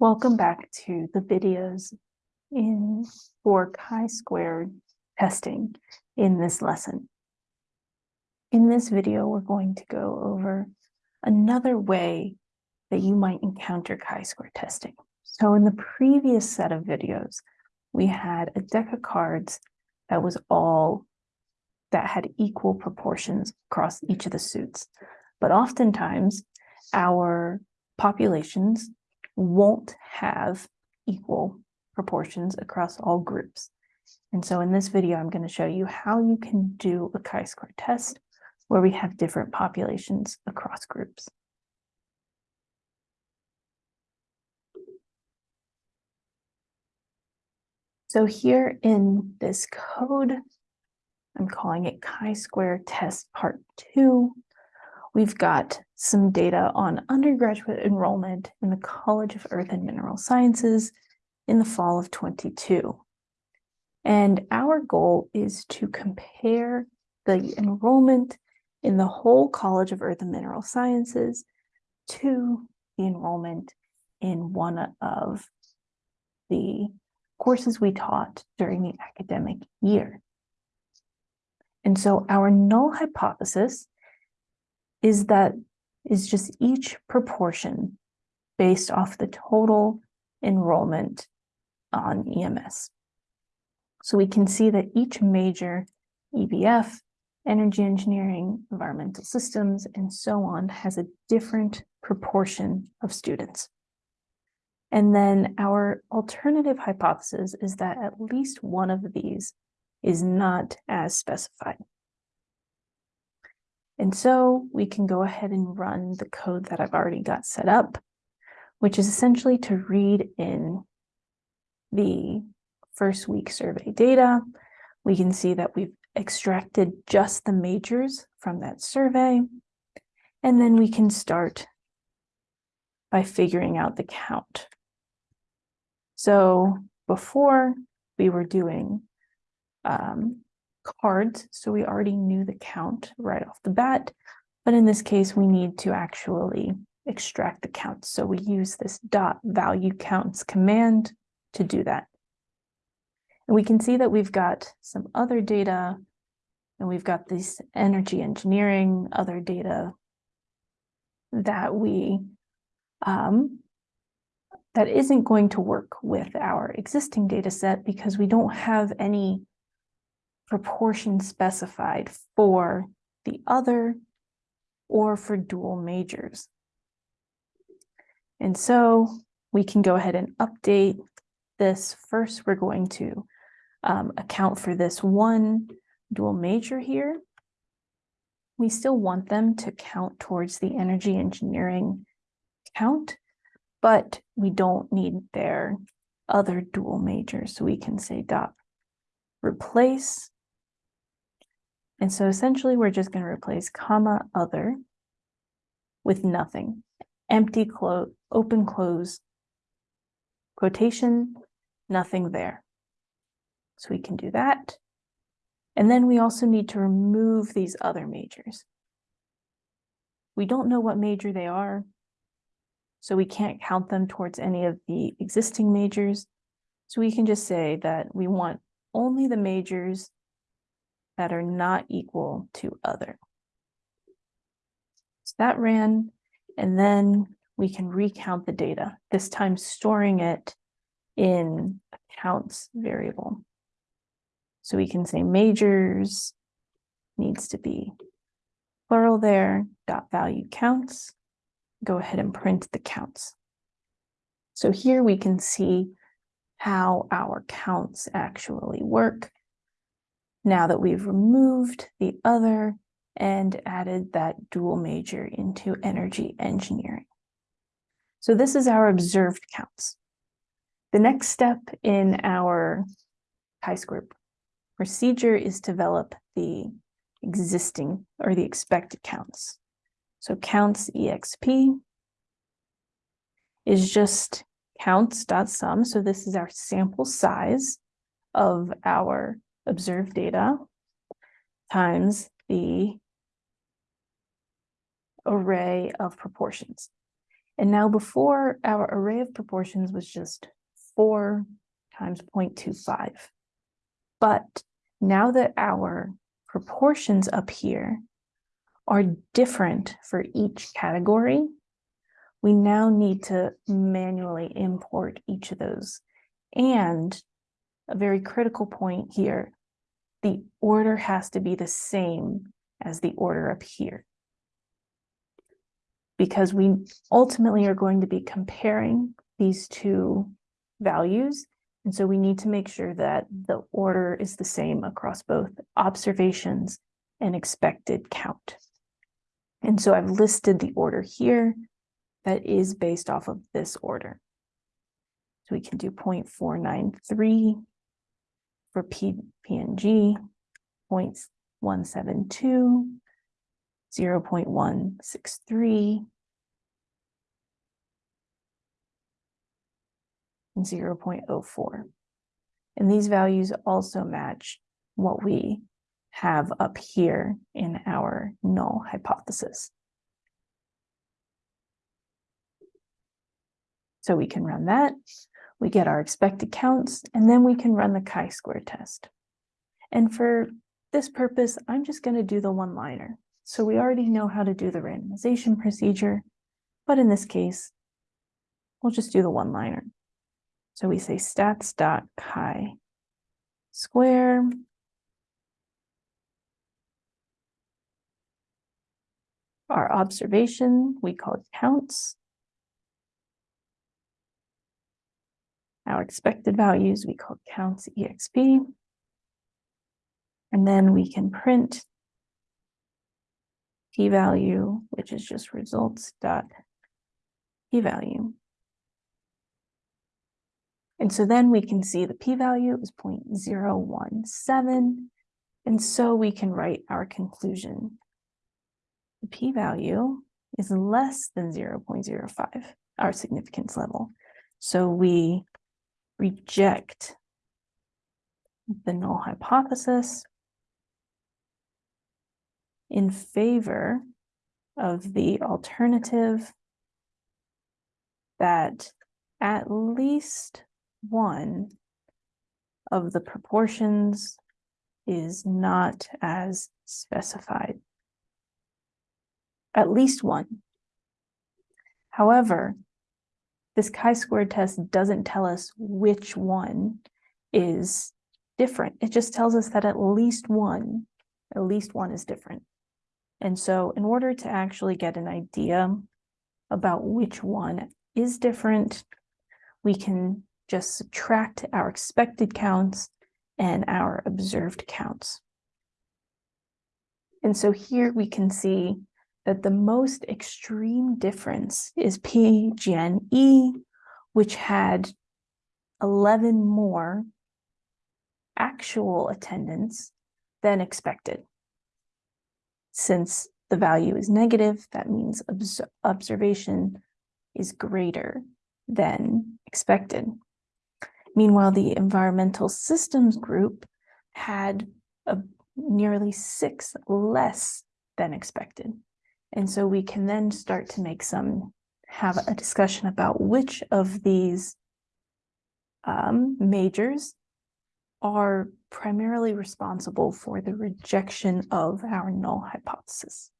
Welcome back to the videos in for chi-squared testing in this lesson. In this video, we're going to go over another way that you might encounter chi-square testing. So in the previous set of videos, we had a deck of cards that was all that had equal proportions across each of the suits. But oftentimes our populations won't have equal proportions across all groups. And so in this video, I'm going to show you how you can do a chi-square test where we have different populations across groups. So here in this code, I'm calling it chi-square test part two. We've got some data on undergraduate enrollment in the College of Earth and Mineral Sciences in the fall of 22. And our goal is to compare the enrollment in the whole College of Earth and Mineral Sciences to the enrollment in one of the courses we taught during the academic year. And so our null hypothesis is that is just each proportion based off the total enrollment on EMS. So we can see that each major EBF, energy engineering, environmental systems, and so on has a different proportion of students. And then our alternative hypothesis is that at least one of these is not as specified. And so we can go ahead and run the code that I've already got set up, which is essentially to read in the first week survey data. We can see that we've extracted just the majors from that survey. And then we can start by figuring out the count. So before we were doing um, cards, so we already knew the count right off the bat. But in this case, we need to actually extract the count. So we use this dot value counts command to do that. And we can see that we've got some other data and we've got this energy engineering, other data that we, um, that isn't going to work with our existing data set because we don't have any proportion specified for the other or for dual majors. And so we can go ahead and update this. First, we're going to um, account for this one dual major here. We still want them to count towards the energy engineering count, but we don't need their other dual majors. So we can say dot replace and so essentially we're just going to replace comma other with nothing. Empty close, open close, quotation, nothing there. So we can do that. And then we also need to remove these other majors. We don't know what major they are, so we can't count them towards any of the existing majors. So we can just say that we want only the majors that are not equal to other. So that ran, and then we can recount the data, this time storing it in a counts variable. So we can say majors needs to be plural there, dot value counts. Go ahead and print the counts. So here we can see how our counts actually work now that we've removed the other and added that dual major into energy engineering. So this is our observed counts. The next step in our chi-square procedure is develop the existing or the expected counts. So counts exp is just counts dot sum. So this is our sample size of our observed data times the array of proportions. And now before our array of proportions was just four times 0.25. But now that our proportions up here are different for each category, we now need to manually import each of those. And a very critical point here, the order has to be the same as the order up here. Because we ultimately are going to be comparing these two values. And so we need to make sure that the order is the same across both observations and expected count. And so I've listed the order here that is based off of this order. So we can do 0.493 for P, PNG, 0.172, 0.163, and 0.04. And these values also match what we have up here in our null hypothesis. So we can run that we get our expected counts, and then we can run the chi-square test. And for this purpose, I'm just going to do the one-liner. So we already know how to do the randomization procedure, but in this case, we'll just do the one-liner. So we say stats dot chi square our observation, we call it counts. Our expected values, we call counts exp. And then we can print p-value, which is just results dot p-value. And so then we can see the p-value is 0.017. And so we can write our conclusion. The p-value is less than 0.05, our significance level. So we reject the null hypothesis in favor of the alternative that at least one of the proportions is not as specified. At least one. However, this chi-squared test doesn't tell us which one is different. It just tells us that at least one, at least one is different. And so in order to actually get an idea about which one is different, we can just subtract our expected counts and our observed counts. And so here we can see that the most extreme difference is PGNE, which had 11 more actual attendance than expected. Since the value is negative, that means obs observation is greater than expected. Meanwhile, the environmental systems group had a nearly six less than expected. And so we can then start to make some, have a discussion about which of these um, majors are primarily responsible for the rejection of our null hypothesis.